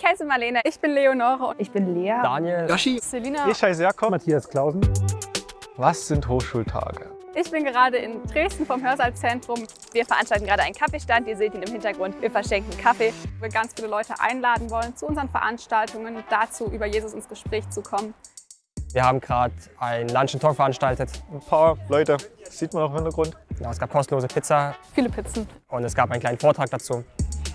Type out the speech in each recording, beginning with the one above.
Ich heiße Marlene. Ich bin Leonore. Ich bin Lea. Daniel. Yoshi. Selina. Ich heiße Jakob. Matthias Klausen. Was sind Hochschultage? Ich bin gerade in Dresden vom Hörsaalzentrum. Wir veranstalten gerade einen Kaffeestand. Ihr seht ihn im Hintergrund. Wir verschenken Kaffee. Wir ganz viele Leute einladen wollen zu unseren Veranstaltungen, dazu über Jesus ins Gespräch zu kommen. Wir haben gerade ein Lunch and Talk veranstaltet. Ein paar Leute, das sieht man auch im Hintergrund. Ja, es gab kostenlose Pizza Viele Pizzen. und es gab einen kleinen Vortrag dazu.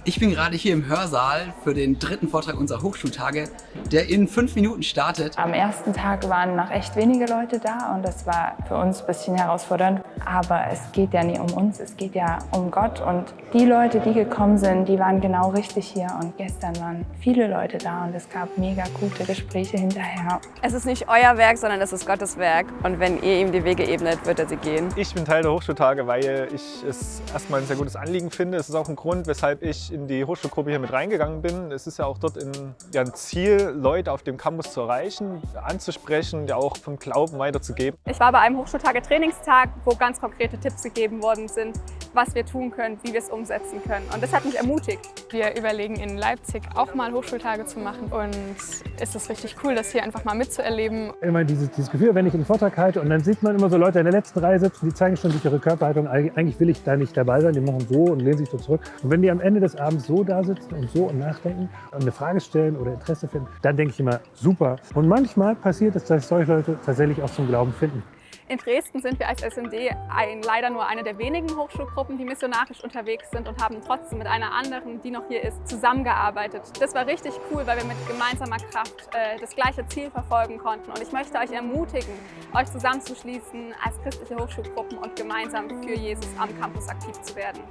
Ich bin gerade hier im Hörsaal für den dritten Vortrag unserer Hochschultage, der in fünf Minuten startet. Am ersten Tag waren noch echt wenige Leute da und das war für uns ein bisschen herausfordernd. Aber es geht ja nie um uns, es geht ja um Gott. Und die Leute, die gekommen sind, die waren genau richtig hier. Und gestern waren viele Leute da und es gab mega gute Gespräche hinterher. Es ist nicht euer Werk, sondern es ist Gottes Werk. Und wenn ihr ihm die Wege ebnet, wird er sie gehen. Ich bin Teil der Hochschultage, weil ich es erstmal ein sehr gutes Anliegen finde. Es ist auch ein Grund, weshalb ich in die Hochschulgruppe hier mit reingegangen bin. Es ist ja auch dort in, ja, ein Ziel, Leute auf dem Campus zu erreichen, anzusprechen, ja auch vom Glauben weiterzugeben. Ich war bei einem Hochschultage-Trainingstag, wo ganz konkrete Tipps gegeben worden sind, was wir tun können, wie wir es umsetzen können. Und das hat mich ermutigt. Wir überlegen in Leipzig auch mal Hochschultage zu machen und es ist richtig cool, das hier einfach mal mitzuerleben. Immer dieses, dieses Gefühl, wenn ich einen Vortrag halte und dann sieht man immer so Leute in der letzten Reihe sitzen, die zeigen schon durch ihre Körperhaltung, eigentlich will ich da nicht dabei sein, die machen so und lehnen sich so zurück. Und wenn die am Ende des Abends so da sitzen und so und nachdenken und eine Frage stellen oder Interesse finden, dann denke ich immer, super. Und manchmal passiert es, dass solche Leute tatsächlich auch zum Glauben finden. In Dresden sind wir als SMD ein, leider nur eine der wenigen Hochschulgruppen, die missionarisch unterwegs sind und haben trotzdem mit einer anderen, die noch hier ist, zusammengearbeitet. Das war richtig cool, weil wir mit gemeinsamer Kraft äh, das gleiche Ziel verfolgen konnten. Und ich möchte euch ermutigen, euch zusammenzuschließen als christliche Hochschulgruppen und gemeinsam für Jesus am Campus aktiv zu werden.